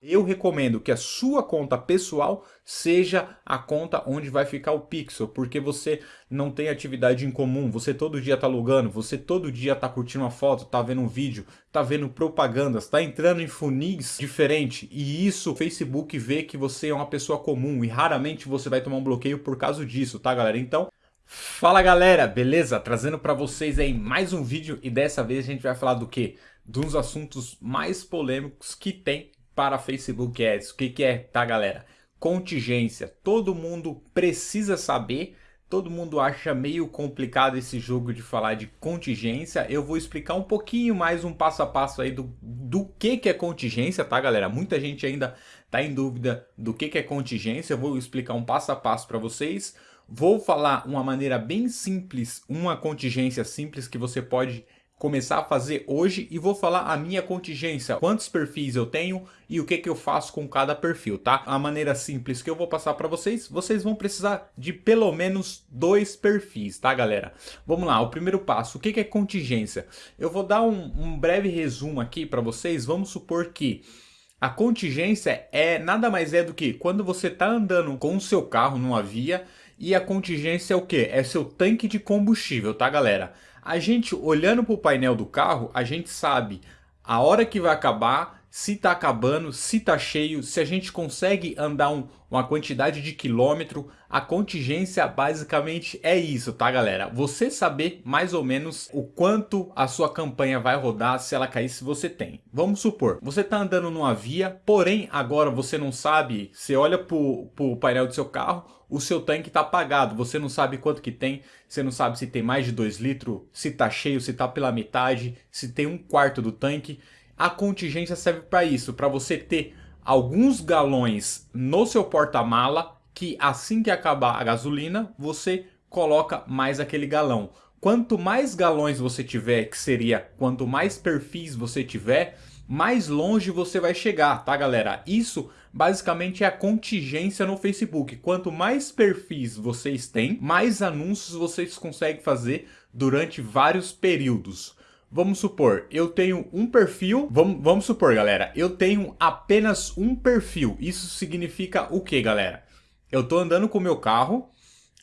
Eu recomendo que a sua conta pessoal seja a conta onde vai ficar o pixel, porque você não tem atividade em comum, você todo dia tá logando, você todo dia tá curtindo uma foto, tá vendo um vídeo, tá vendo propagandas, tá entrando em funis diferente, e isso o Facebook vê que você é uma pessoa comum e raramente você vai tomar um bloqueio por causa disso, tá galera? Então, Fala galera, beleza? Trazendo para vocês aí mais um vídeo e dessa vez a gente vai falar do que? Dos assuntos mais polêmicos que tem para Facebook Ads. O que, que é, tá galera? Contingência. Todo mundo precisa saber, todo mundo acha meio complicado esse jogo de falar de contingência. Eu vou explicar um pouquinho mais um passo a passo aí do, do que, que é contingência, tá galera? Muita gente ainda tá em dúvida do que, que é contingência. Eu vou explicar um passo a passo para vocês. Vou falar uma maneira bem simples, uma contingência simples que você pode começar a fazer hoje e vou falar a minha contingência, quantos perfis eu tenho e o que, que eu faço com cada perfil, tá? A maneira simples que eu vou passar para vocês, vocês vão precisar de pelo menos dois perfis, tá galera? Vamos lá, o primeiro passo, o que, que é contingência? Eu vou dar um, um breve resumo aqui para vocês, vamos supor que a contingência é nada mais é do que quando você está andando com o seu carro numa via e a contingência é o que? É seu tanque de combustível, tá galera? A gente olhando para o painel do carro, a gente sabe a hora que vai acabar, se está acabando, se está cheio, se a gente consegue andar um, uma quantidade de quilômetro. A contingência basicamente é isso, tá galera? Você saber mais ou menos o quanto a sua campanha vai rodar se ela cair se você tem. Vamos supor, você está andando numa via, porém agora você não sabe, você olha para o painel do seu carro, o seu tanque está apagado, você não sabe quanto que tem, você não sabe se tem mais de 2 litros, se está cheio, se está pela metade, se tem um quarto do tanque. A contingência serve para isso, para você ter alguns galões no seu porta-mala que assim que acabar a gasolina, você coloca mais aquele galão. Quanto mais galões você tiver, que seria quanto mais perfis você tiver, mais longe você vai chegar, tá galera? Isso basicamente é a contingência no Facebook. Quanto mais perfis vocês têm, mais anúncios vocês conseguem fazer durante vários períodos. Vamos supor, eu tenho um perfil, vamos, vamos supor galera, eu tenho apenas um perfil. Isso significa o que galera? Eu tô andando com o meu carro,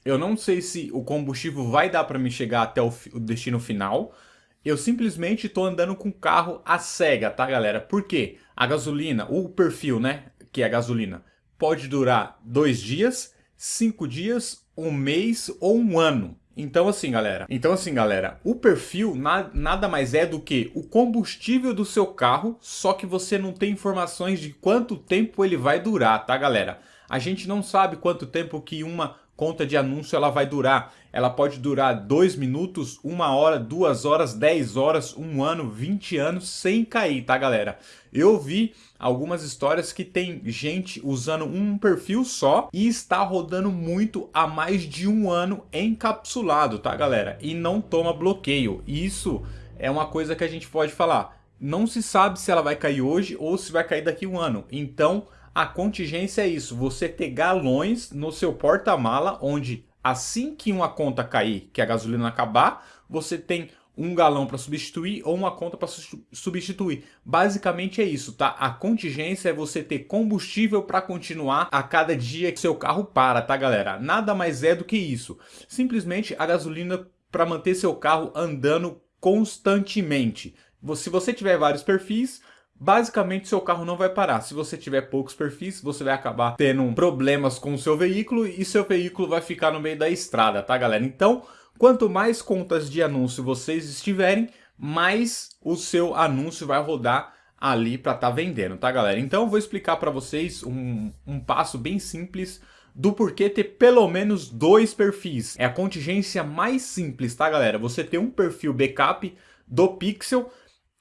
eu não sei se o combustível vai dar para me chegar até o, o destino final, eu simplesmente estou andando com o carro a cega, tá galera? Por quê? A gasolina, o perfil, né, que é a gasolina, pode durar dois dias, cinco dias, um mês ou um ano. Então assim, galera, então assim, galera, o perfil na, nada mais é do que o combustível do seu carro, só que você não tem informações de quanto tempo ele vai durar, tá, galera? A gente não sabe quanto tempo que uma conta de anúncio ela vai durar. Ela pode durar 2 minutos, 1 hora, 2 horas, 10 horas, 1 ano, 20 anos sem cair, tá galera? Eu vi algumas histórias que tem gente usando um perfil só e está rodando muito há mais de um ano encapsulado, tá galera? E não toma bloqueio. Isso é uma coisa que a gente pode falar. Não se sabe se ela vai cair hoje ou se vai cair daqui a um ano. Então a contingência é isso, você ter galões no seu porta-mala, onde assim que uma conta cair, que a gasolina acabar, você tem um galão para substituir ou uma conta para substituir. Basicamente é isso, tá? A contingência é você ter combustível para continuar a cada dia que seu carro para, tá galera? Nada mais é do que isso. Simplesmente a gasolina para manter seu carro andando constantemente. Se você tiver vários perfis, Basicamente, seu carro não vai parar. Se você tiver poucos perfis, você vai acabar tendo problemas com o seu veículo e seu veículo vai ficar no meio da estrada, tá galera? Então, quanto mais contas de anúncio vocês estiverem, mais o seu anúncio vai rodar ali para estar tá vendendo, tá galera? Então, eu vou explicar para vocês um, um passo bem simples do porquê ter pelo menos dois perfis. É a contingência mais simples, tá galera? Você tem um perfil backup do Pixel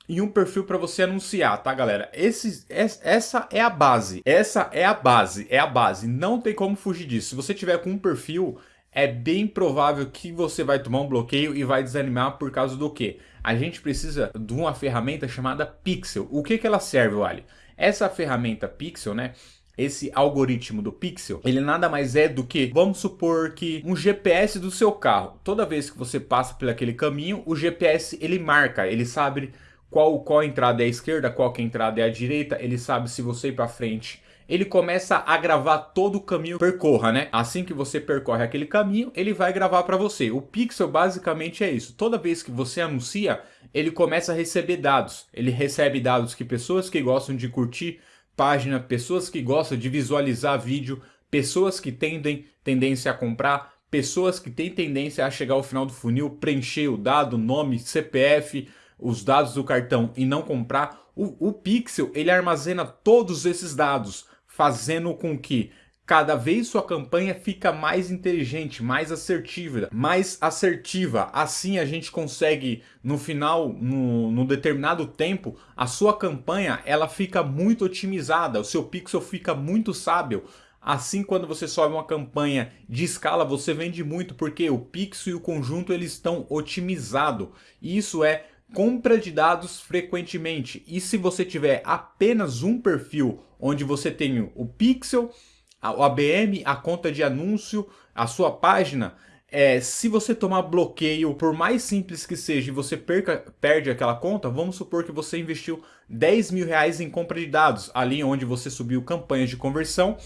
e um perfil para você anunciar, tá galera? Esse, essa é a base, essa é a base, é a base, não tem como fugir disso. Se você tiver com um perfil, é bem provável que você vai tomar um bloqueio e vai desanimar por causa do que? A gente precisa de uma ferramenta chamada Pixel. O que, que ela serve, Wally? Essa ferramenta Pixel, né? Esse algoritmo do Pixel, ele nada mais é do que, vamos supor que um GPS do seu carro. Toda vez que você passa por aquele caminho, o GPS ele marca, ele sabe qual, qual entrada é a esquerda, qual que é entrada é a direita, ele sabe se você ir para frente ele começa a gravar todo o caminho percorra, né? Assim que você percorre aquele caminho, ele vai gravar para você. O Pixel basicamente é isso. Toda vez que você anuncia, ele começa a receber dados. Ele recebe dados que pessoas que gostam de curtir página, pessoas que gostam de visualizar vídeo, pessoas que tendem tendência a comprar, pessoas que têm tendência a chegar ao final do funil, preencher o dado, nome, CPF, os dados do cartão e não comprar. O, o Pixel ele armazena todos esses dados fazendo com que cada vez sua campanha fica mais inteligente, mais assertiva, mais assertiva. Assim a gente consegue no final, no, no, determinado tempo, a sua campanha ela fica muito otimizada, o seu pixel fica muito sábio. Assim, quando você sobe uma campanha de escala, você vende muito, porque o pixel e o conjunto eles estão otimizados. Isso é compra de dados frequentemente. E se você tiver apenas um perfil onde você tem o pixel, o ABM, a conta de anúncio, a sua página, é, se você tomar bloqueio, por mais simples que seja, e você perca, perde aquela conta, vamos supor que você investiu 10 mil reais em compra de dados, ali onde você subiu campanhas de conversão,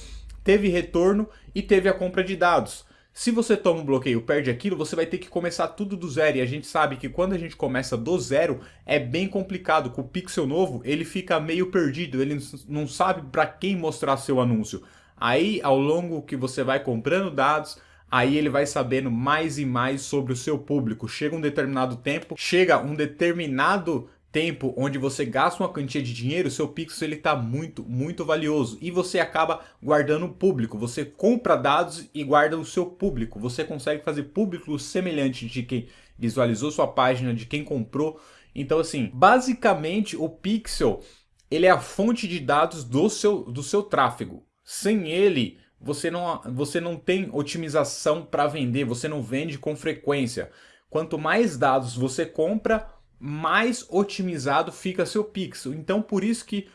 teve retorno e teve a compra de dados. Se você toma um bloqueio perde aquilo, você vai ter que começar tudo do zero. E a gente sabe que quando a gente começa do zero, é bem complicado. Com o pixel novo, ele fica meio perdido. Ele não sabe para quem mostrar seu anúncio. Aí, ao longo que você vai comprando dados, aí ele vai sabendo mais e mais sobre o seu público. Chega um determinado tempo, chega um determinado tempo onde você gasta uma quantia de dinheiro, seu pixel ele está muito, muito valioso e você acaba guardando o público. Você compra dados e guarda o seu público. Você consegue fazer público semelhante de quem visualizou sua página, de quem comprou. Então assim, basicamente o pixel ele é a fonte de dados do seu, do seu tráfego. Sem ele, você não, você não tem otimização para vender, você não vende com frequência. Quanto mais dados você compra, mais otimizado fica seu pixel. Então por isso que,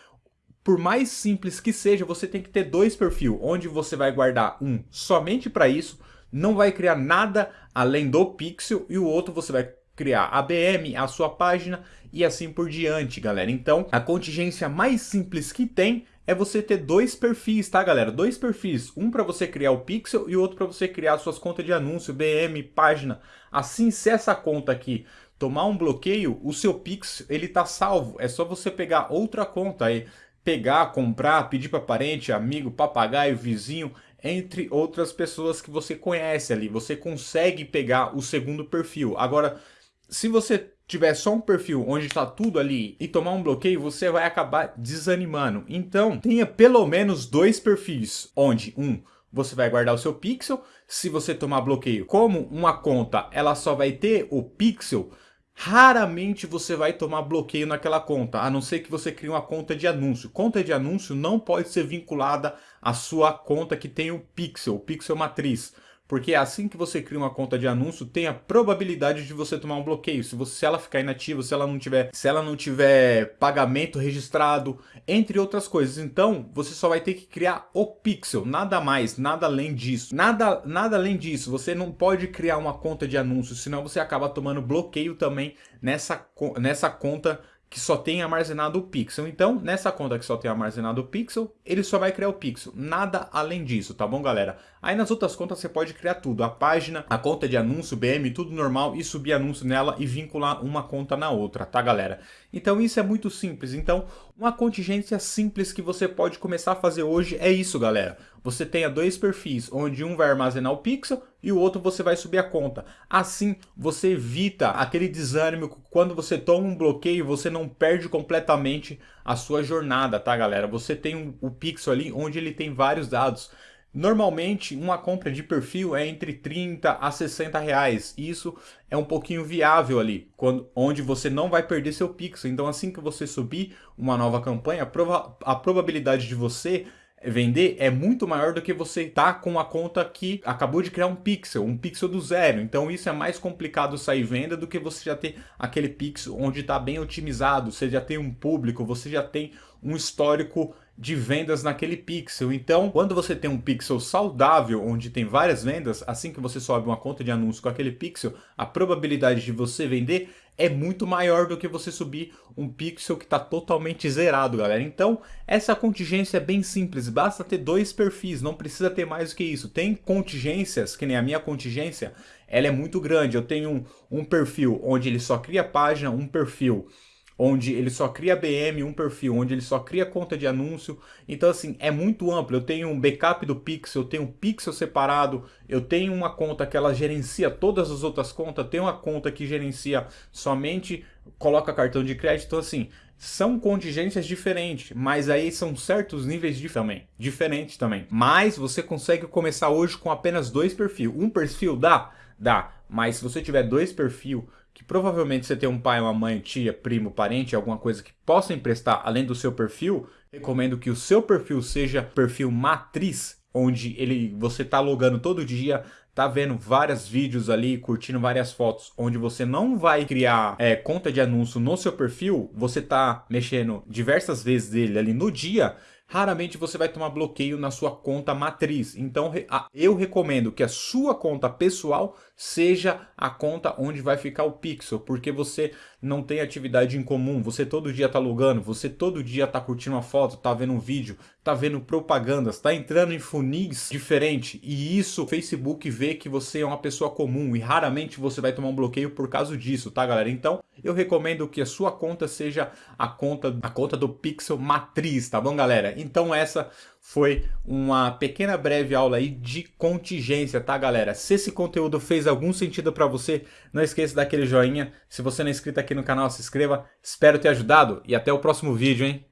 por mais simples que seja, você tem que ter dois perfis, onde você vai guardar um somente para isso, não vai criar nada além do pixel, e o outro você vai criar a BM, a sua página e assim por diante, galera. Então, a contingência mais simples que tem é você ter dois perfis, tá, galera? Dois perfis, um para você criar o pixel e outro para você criar suas contas de anúncio, BM, página. Assim, se essa conta aqui tomar um bloqueio, o seu Pix ele tá salvo. É só você pegar outra conta aí, pegar, comprar, pedir para parente, amigo, papagaio, vizinho, entre outras pessoas que você conhece ali. Você consegue pegar o segundo perfil. Agora, se você tiver só um perfil onde está tudo ali e tomar um bloqueio, você vai acabar desanimando. Então, tenha pelo menos dois perfis, onde um você vai guardar o seu pixel. Se você tomar bloqueio, como uma conta, ela só vai ter o pixel, Raramente você vai tomar bloqueio naquela conta, a não ser que você crie uma conta de anúncio. Conta de anúncio não pode ser vinculada à sua conta que tem o pixel, pixel matriz. Porque assim que você cria uma conta de anúncio, tem a probabilidade de você tomar um bloqueio. Se, você, se ela ficar inativa, se ela não tiver, se ela não tiver pagamento registrado, entre outras coisas. Então, você só vai ter que criar o pixel, nada mais, nada além disso. Nada, nada além disso. Você não pode criar uma conta de anúncio, senão você acaba tomando bloqueio também nessa, nessa conta que só tem armazenado o pixel. Então, nessa conta que só tem armazenado o pixel, ele só vai criar o pixel. Nada além disso, tá bom, galera? Aí nas outras contas você pode criar tudo. A página, a conta de anúncio, BM, tudo normal e subir anúncio nela e vincular uma conta na outra, tá, galera? Então isso é muito simples. Então, uma contingência simples que você pode começar a fazer hoje é isso, galera. Você tenha dois perfis, onde um vai armazenar o pixel e o outro você vai subir a conta. Assim, você evita aquele desânimo quando você toma um bloqueio, você não perde completamente a sua jornada, tá, galera? Você tem um, o pixel ali onde ele tem vários dados. Normalmente, uma compra de perfil é entre 30 a 60 reais. Isso é um pouquinho viável ali, quando, onde você não vai perder seu pixel. Então, assim que você subir uma nova campanha, a, prova, a probabilidade de você vender é muito maior do que você tá com a conta que acabou de criar um pixel, um pixel do zero. Então isso é mais complicado sair venda do que você já ter aquele pixel onde está bem otimizado, você já tem um público, você já tem um histórico de vendas naquele pixel. Então, quando você tem um pixel saudável, onde tem várias vendas, assim que você sobe uma conta de anúncio com aquele pixel, a probabilidade de você vender é muito maior do que você subir um pixel que está totalmente zerado, galera. Então, essa contingência é bem simples, basta ter dois perfis, não precisa ter mais do que isso. Tem contingências, que nem a minha contingência, ela é muito grande. Eu tenho um, um perfil onde ele só cria página, um perfil onde ele só cria BM, um perfil, onde ele só cria conta de anúncio. Então, assim, é muito amplo. Eu tenho um backup do Pixel, eu tenho um Pixel separado, eu tenho uma conta que ela gerencia todas as outras contas, tenho uma conta que gerencia somente, coloca cartão de crédito. Então, assim, são contingências diferentes, mas aí são certos níveis de também, diferentes também. Mas você consegue começar hoje com apenas dois perfis. Um perfil dá? Dá. Mas se você tiver dois perfis, que provavelmente você tem um pai, uma mãe, tia, primo, parente, alguma coisa que possa emprestar além do seu perfil, recomendo que o seu perfil seja perfil matriz, onde ele você está logando todo dia, tá vendo vários vídeos ali, curtindo várias fotos, onde você não vai criar é, conta de anúncio no seu perfil, você tá mexendo diversas vezes dele ali no dia, raramente você vai tomar bloqueio na sua conta matriz. Então eu recomendo que a sua conta pessoal seja a conta onde vai ficar o pixel, porque você não tem atividade em comum, você todo dia tá logando, você todo dia tá curtindo uma foto, tá vendo um vídeo, tá vendo propagandas, tá entrando em funis diferente e isso o Facebook vê que você é uma pessoa comum e raramente você vai tomar um bloqueio por causa disso, tá galera? Então eu recomendo que a sua conta seja a conta, a conta do pixel matriz, tá bom galera? Então essa foi uma pequena breve aula aí de contingência, tá galera? Se esse conteúdo fez algum sentido para você, não esqueça daquele joinha. Se você não é inscrito aqui no canal, se inscreva. Espero ter ajudado e até o próximo vídeo, hein?